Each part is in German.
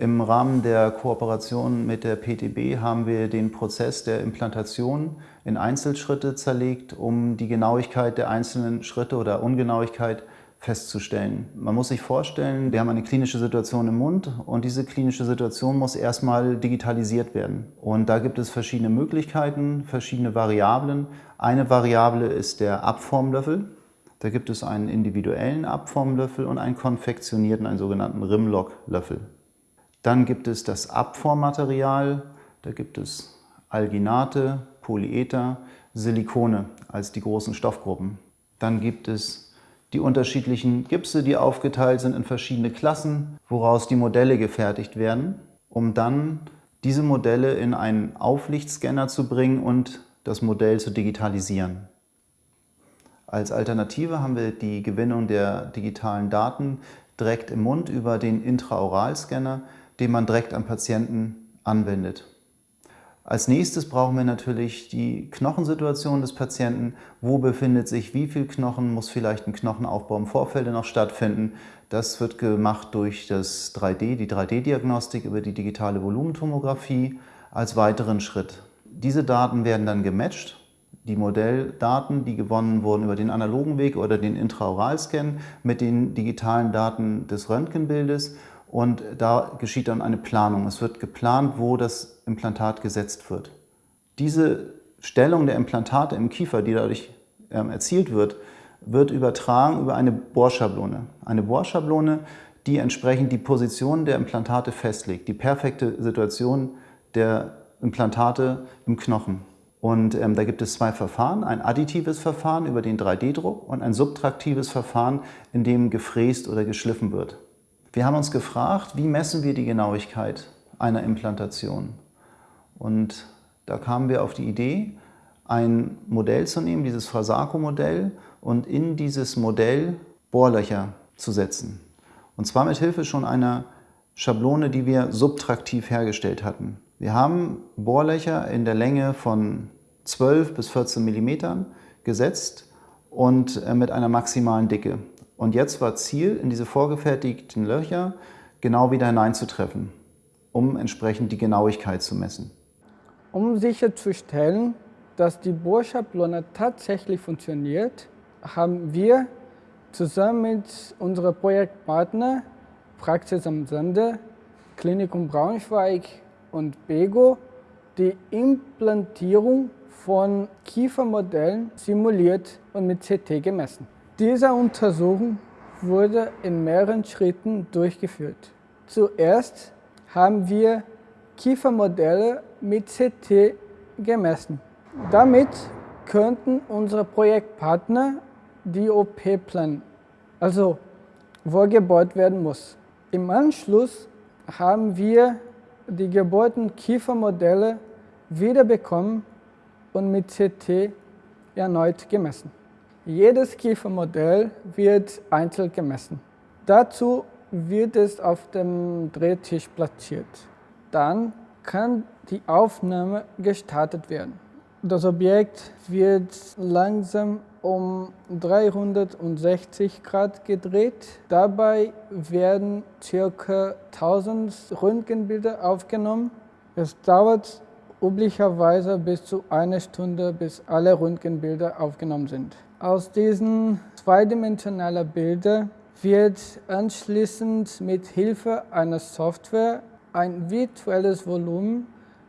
Im Rahmen der Kooperation mit der PTB haben wir den Prozess der Implantation in Einzelschritte zerlegt, um die Genauigkeit der einzelnen Schritte oder Ungenauigkeit festzustellen. Man muss sich vorstellen, wir haben eine klinische Situation im Mund und diese klinische Situation muss erstmal digitalisiert werden. Und da gibt es verschiedene Möglichkeiten, verschiedene Variablen. Eine Variable ist der Abformlöffel. Da gibt es einen individuellen Abformlöffel und einen konfektionierten, einen sogenannten Rimlock-Löffel. Dann gibt es das Abformmaterial. Da gibt es Alginate, Polyether, Silikone als die großen Stoffgruppen. Dann gibt es die unterschiedlichen Gipse, die aufgeteilt sind in verschiedene Klassen, woraus die Modelle gefertigt werden, um dann diese Modelle in einen Auflichtscanner zu bringen und das Modell zu digitalisieren. Als Alternative haben wir die Gewinnung der digitalen Daten direkt im Mund über den Intraoralscanner, den man direkt am Patienten anwendet. Als nächstes brauchen wir natürlich die Knochensituation des Patienten. Wo befindet sich wie viel Knochen? Muss vielleicht ein Knochenaufbau im Vorfeld noch stattfinden? Das wird gemacht durch das 3D, die 3D-Diagnostik über die digitale Volumentomographie als weiteren Schritt. Diese Daten werden dann gematcht die Modelldaten, die gewonnen wurden über den analogen Weg oder den Intraoralscan mit den digitalen Daten des Röntgenbildes und da geschieht dann eine Planung. Es wird geplant, wo das Implantat gesetzt wird. Diese Stellung der Implantate im Kiefer, die dadurch ähm, erzielt wird, wird übertragen über eine Bohrschablone. Eine Bohrschablone, die entsprechend die Position der Implantate festlegt, die perfekte Situation der Implantate im Knochen. Und ähm, da gibt es zwei Verfahren, ein additives Verfahren über den 3D-Druck und ein subtraktives Verfahren, in dem gefräst oder geschliffen wird. Wir haben uns gefragt, wie messen wir die Genauigkeit einer Implantation? Und da kamen wir auf die Idee, ein Modell zu nehmen, dieses Frasaco-Modell, und in dieses Modell Bohrlöcher zu setzen. Und zwar mit Hilfe schon einer Schablone, die wir subtraktiv hergestellt hatten. Wir haben Bohrlöcher in der Länge von 12 bis 14 mm gesetzt und äh, mit einer maximalen Dicke. Und jetzt war Ziel, in diese vorgefertigten Löcher genau wieder hineinzutreffen, um entsprechend die Genauigkeit zu messen. Um sicherzustellen, dass die Bohrschablone tatsächlich funktioniert, haben wir zusammen mit unserem Projektpartner Praxis am Sande, Klinikum Braunschweig und BEGO die Implantierung von Kiefermodellen simuliert und mit CT gemessen. Diese Untersuchung wurde in mehreren Schritten durchgeführt. Zuerst haben wir Kiefermodelle mit CT gemessen. Damit könnten unsere Projektpartner die OP planen, also wo gebohrt werden muss. Im Anschluss haben wir die gebohrten Kiefermodelle wiederbekommen und mit CT erneut gemessen. Jedes Kiefermodell wird einzeln gemessen. Dazu wird es auf dem Drehtisch platziert. Dann kann die Aufnahme gestartet werden. Das Objekt wird langsam um 360 Grad gedreht. Dabei werden ca. 1000 Röntgenbilder aufgenommen. Es dauert üblicherweise bis zu einer Stunde, bis alle Röntgenbilder aufgenommen sind. Aus diesen zweidimensionalen Bildern wird anschließend mit Hilfe einer Software ein virtuelles Volumen,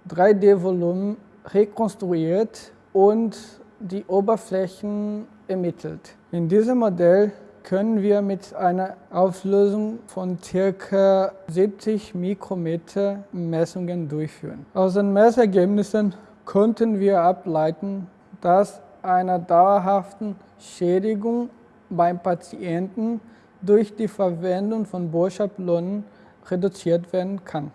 3D-Volumen rekonstruiert und die Oberflächen ermittelt. In diesem Modell können wir mit einer Auflösung von ca. 70 Mikrometer Messungen durchführen. Aus den Messergebnissen konnten wir ableiten, dass einer dauerhaften Schädigung beim Patienten durch die Verwendung von Bohrschablonen reduziert werden kann.